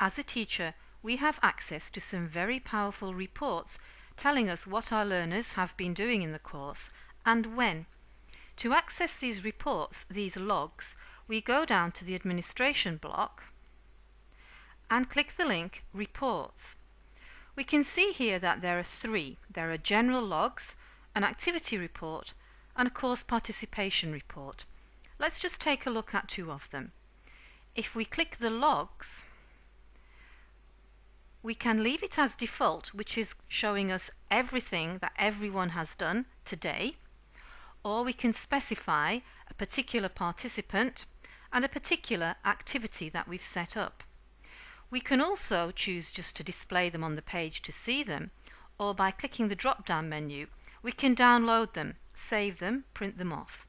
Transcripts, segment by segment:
As a teacher, we have access to some very powerful reports telling us what our learners have been doing in the course and when. To access these reports, these logs, we go down to the administration block and click the link Reports. We can see here that there are three. There are general logs, an activity report and a course participation report. Let's just take a look at two of them. If we click the logs, we can leave it as default, which is showing us everything that everyone has done today, or we can specify a particular participant and a particular activity that we've set up. We can also choose just to display them on the page to see them, or by clicking the drop-down menu, we can download them, save them, print them off.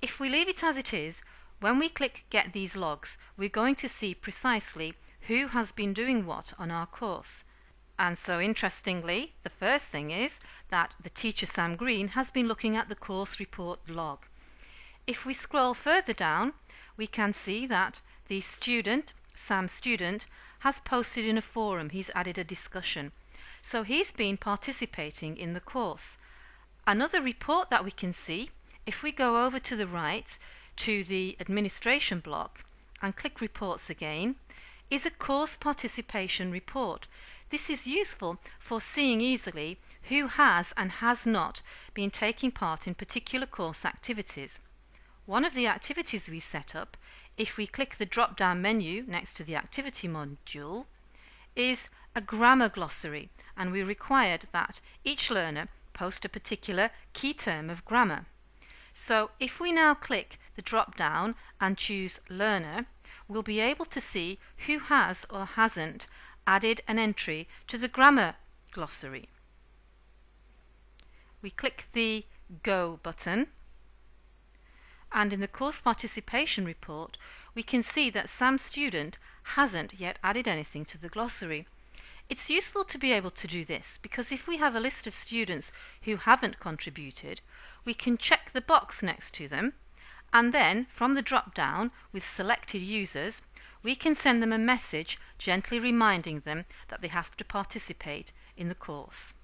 If we leave it as it is, when we click Get these logs, we're going to see precisely who has been doing what on our course. And so interestingly, the first thing is that the teacher Sam Green has been looking at the course report log. If we scroll further down, we can see that the student Sam Student, has posted in a forum. He's added a discussion. So he's been participating in the course. Another report that we can see, if we go over to the right to the administration block and click reports again, is a course participation report. This is useful for seeing easily who has and has not been taking part in particular course activities. One of the activities we set up if we click the drop-down menu next to the activity module, is a grammar glossary and we required that each learner post a particular key term of grammar. So if we now click the drop-down and choose Learner, we'll be able to see who has or hasn't added an entry to the grammar glossary. We click the Go button and in the course participation report we can see that Sam Student hasn't yet added anything to the glossary. It's useful to be able to do this because if we have a list of students who haven't contributed, we can check the box next to them and then from the drop down with selected users, we can send them a message gently reminding them that they have to participate in the course.